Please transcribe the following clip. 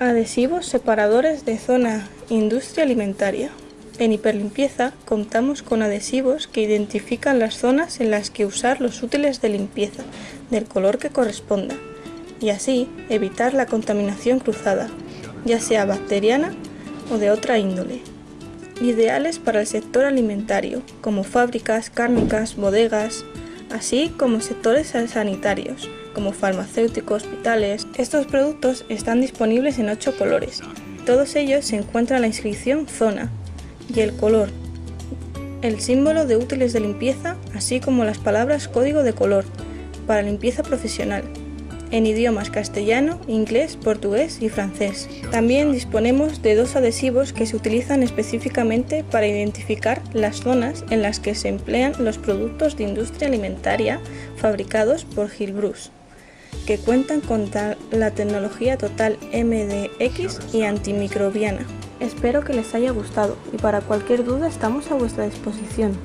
Adhesivos separadores de zona industria alimentaria. En hiperlimpieza contamos con adhesivos que identifican las zonas en las que usar los útiles de limpieza del color que corresponda y así evitar la contaminación cruzada, ya sea bacteriana o de otra índole. Ideales para el sector alimentario, como fábricas, cárnicas, bodegas, así como sectores sanitarios, como farmacéuticos, hospitales. Estos productos están disponibles en 8 colores. Todos ellos se encuentran en la inscripción Zona y el color, el símbolo de útiles de limpieza, así como las palabras código de color para limpieza profesional en idiomas castellano, inglés, portugués y francés. También disponemos de dos adhesivos que se utilizan específicamente para identificar las zonas en las que se emplean los productos de industria alimentaria fabricados por Gilbrus que cuentan con la tecnología total MDX y antimicrobiana. Espero que les haya gustado y para cualquier duda estamos a vuestra disposición.